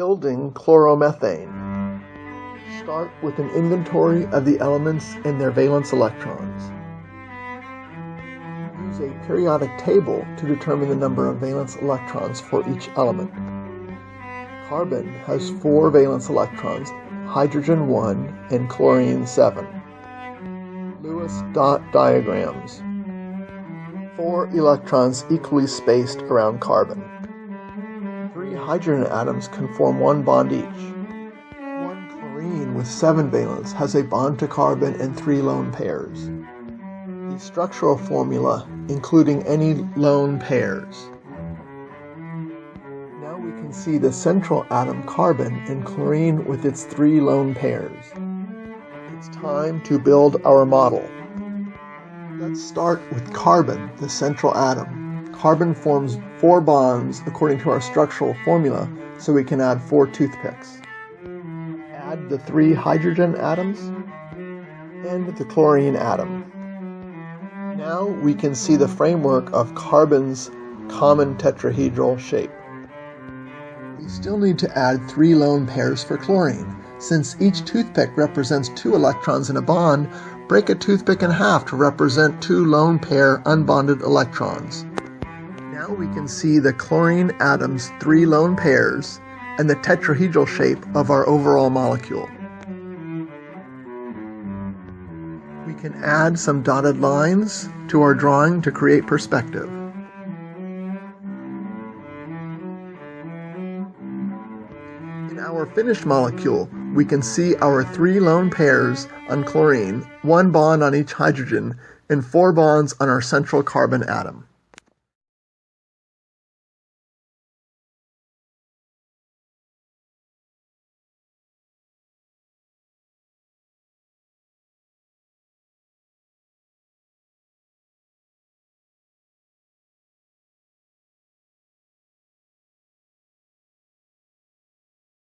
Building chloromethane. Start with an inventory of the elements and their valence electrons. Use a periodic table to determine the number of valence electrons for each element. Carbon has four valence electrons, hydrogen 1 and chlorine 7. Lewis dot diagrams. Four electrons equally spaced around carbon hydrogen atoms can form one bond each. One chlorine with seven valence has a bond to carbon and three lone pairs. The structural formula, including any lone pairs. Now we can see the central atom carbon and chlorine with its three lone pairs. It's time to build our model. Let's start with carbon, the central atom carbon forms four bonds according to our structural formula, so we can add four toothpicks. Add the three hydrogen atoms and the chlorine atom. Now we can see the framework of carbon's common tetrahedral shape. We still need to add three lone pairs for chlorine. Since each toothpick represents two electrons in a bond, break a toothpick in half to represent two lone pair unbonded electrons. Now we can see the chlorine atom's three lone pairs and the tetrahedral shape of our overall molecule. We can add some dotted lines to our drawing to create perspective. In our finished molecule, we can see our three lone pairs on chlorine, one bond on each hydrogen, and four bonds on our central carbon atom.